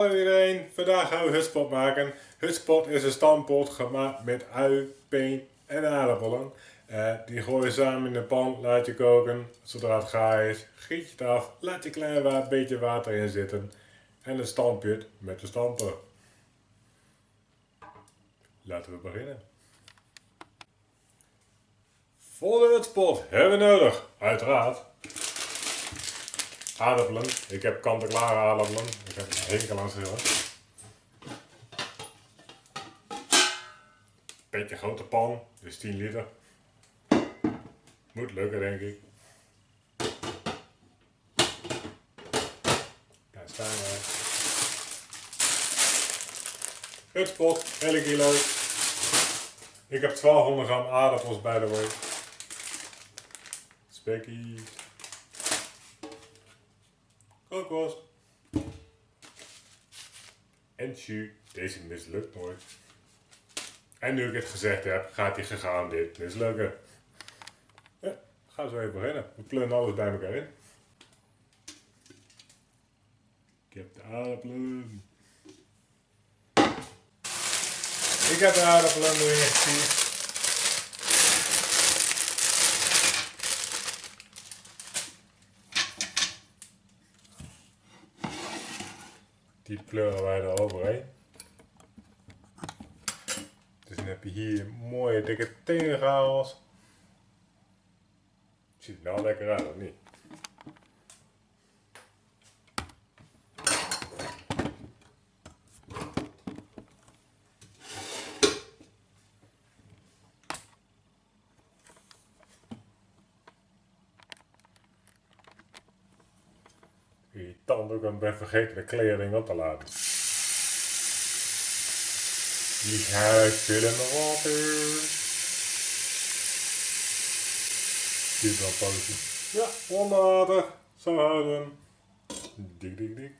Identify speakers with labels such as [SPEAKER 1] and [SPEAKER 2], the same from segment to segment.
[SPEAKER 1] Hallo iedereen, vandaag gaan we hutspot maken. Hutspot is een stampot gemaakt met ui, peen en aardappelen. Uh, die gooi je samen in de pan, laat je koken. Zodra het gaar is, giet je het af, laat je klein beetje water in zitten. En dan stamp je het met de stamper. Laten we beginnen. Voor de hutspot hebben we nodig, uiteraard, aardappelen. Ik heb kant-en-klare aardappelen. Ik heb een hekel aan schillen. Beetje grote pan, dus 10 liter. Moet lukken denk ik. Daar staan we. Hutspot, hele kilo. Ik heb 1200 gram aardappels by the way. Spekkies kookworst. En jus, deze mislukt nooit. En nu ik het gezegd heb, gaat hij gegarandeerd mislukken. Ja, gaan we zo even beginnen. We pleuren alles bij elkaar in. Ik heb de aardappelen. Ik heb de aardappelen erin gezien. Die pleuren wij er overheen. Dus dan heb je hier mooie dikke tegengaals. Ziet er nou lekker uit, of niet? Tand ook, ben vergeten de kleding op te laten. Die gaat veel in de water. Dit wel positief. Ja, water. Zo houden. Dik, dik, dik.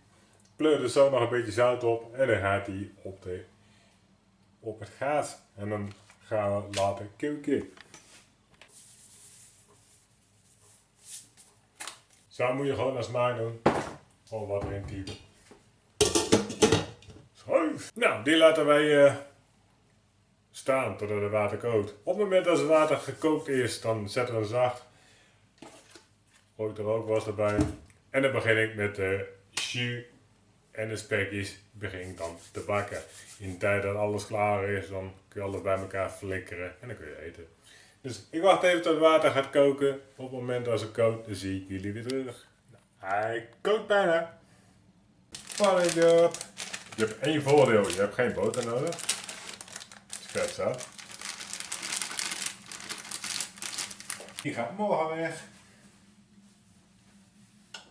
[SPEAKER 1] Pleur er zo nog een beetje zout op en dan gaat hij op, de, op het gas. En dan gaan we laten koken. Zo moet je gewoon als mij doen. Gewoon wat erin typen. Schuif! Nou, die laten wij uh, staan totdat het water kookt. Op het moment dat het water gekookt is, dan zetten we zacht. Gooi er ook was erbij. En dan begin ik met de jus en de spekjes begin dan te bakken. In de tijd dat alles klaar is, dan kun je alles bij elkaar flikkeren en dan kun je eten. Dus ik wacht even tot het water gaat koken. Op het moment dat het kookt, zie ik jullie weer terug. Hij kookt bijna. Up. Je hebt één voordeel, je hebt geen boter nodig. Vet zat. Die gaat morgen weg. Als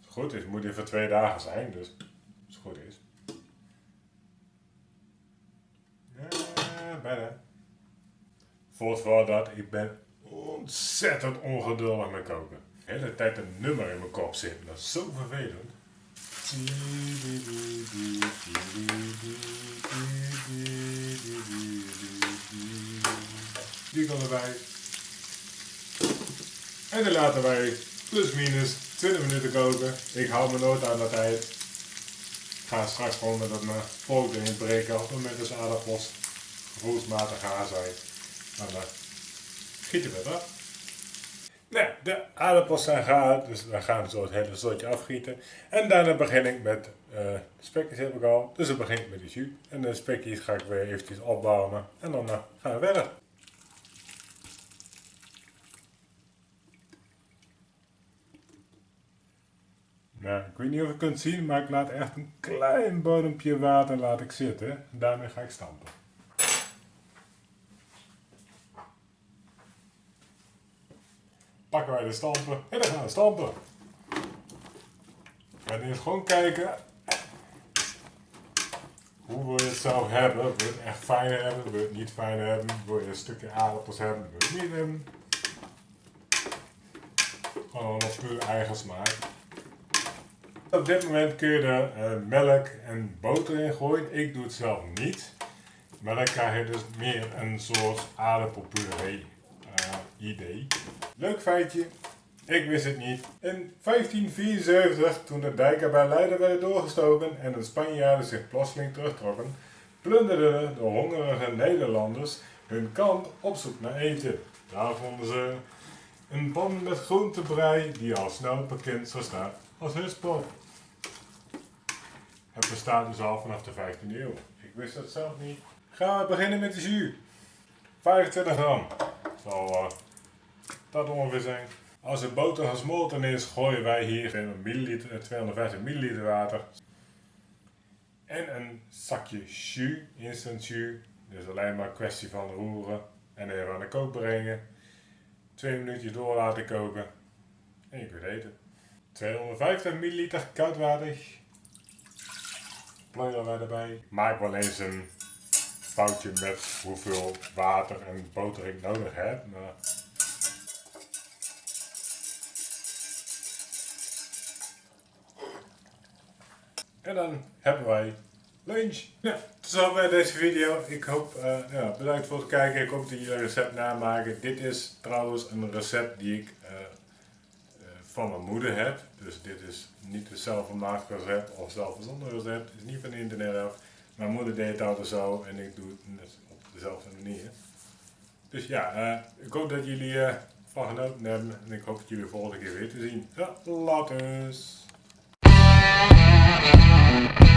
[SPEAKER 1] het goed is, moet hij voor twee dagen zijn, dus als het goed is. Ja, bijna. Voorts dat ik ben ontzettend ongeduldig met koken de hele tijd een nummer in mijn kop zitten. Dat is zo vervelend. Die kan erbij. En dan laten wij plus minus 20 minuten koken. Ik hou me nooit aan de tijd. Ik ga straks gewoon met een poot erin breken op het moment dat ze aardappels gevoelsmatig gaar zijn. Dan uh, gieten we het. Nee, de aardappels zijn gaar, dus we gaan zo het hele soortje afgieten. En daarna begin ik met uh, spekjes heb ik al, dus dan begin met de jus. En de spekjes ga ik weer eventjes opbouwen en dan uh, gaan we verder. Nou, ik weet niet of je kunt zien, maar ik laat echt een klein bodempje water laat ik zitten. Daarmee ga ik stampen. Pakken wij de stampen en dan gaan we stampen. En eens gewoon kijken hoe wil je het zelf hebben. Wil je het echt fijn hebben, wil je het niet fijn hebben, wil je een stukje aardappels hebben, wil je het niet hebben. Gewoon een puur eigen smaak. Op dit moment kun je er uh, melk en boter in gooien. Ik doe het zelf niet. Maar dan krijg je dus meer een soort aardappelpuree idee. Leuk feitje. Ik wist het niet. In 1574, toen de dijken bij Leiden werden doorgestoken en de Spanjaarden zich plotseling terugtrokken, plunderden de hongerige Nederlanders hun kamp op zoek naar eten. Daar vonden ze een pan met groentebrei die al snel bekend zou staan als hutspot. Het bestaat dus al vanaf de 15e eeuw. Ik wist dat zelf niet. Gaan we beginnen met de jus. 25 gram. Uh, dat ongeveer zijn. Als de boter gesmolten is, gooien wij hier 250 250 milliliter water. En een zakje jus, instant jus. Dus alleen maar een kwestie van roeren en even aan de kook brengen. Twee minuutjes door laten koken. En je kunt eten. 250 milliliter koud water. Pleuren wij erbij. Maak wel eens een foutje met hoeveel water en boter ik nodig heb. Maar En dan hebben wij lunch. Ja, tot zover deze video. Ik hoop, ja, bedankt voor het kijken. Ik hoop dat jullie het recept namaken. Dit is trouwens een recept die ik uh, uh, van mijn moeder heb. Dus dit is niet het zelfgemaakt recept of zelfverzonnen recept. Het is niet van internet af. Mijn moeder deed het altijd zo en ik doe het op dezelfde manier. Dus ja, ik hoop dat jullie van genoten hebben. En ik hoop dat jullie de volgende keer weer te zien. Ja, later. Thank you.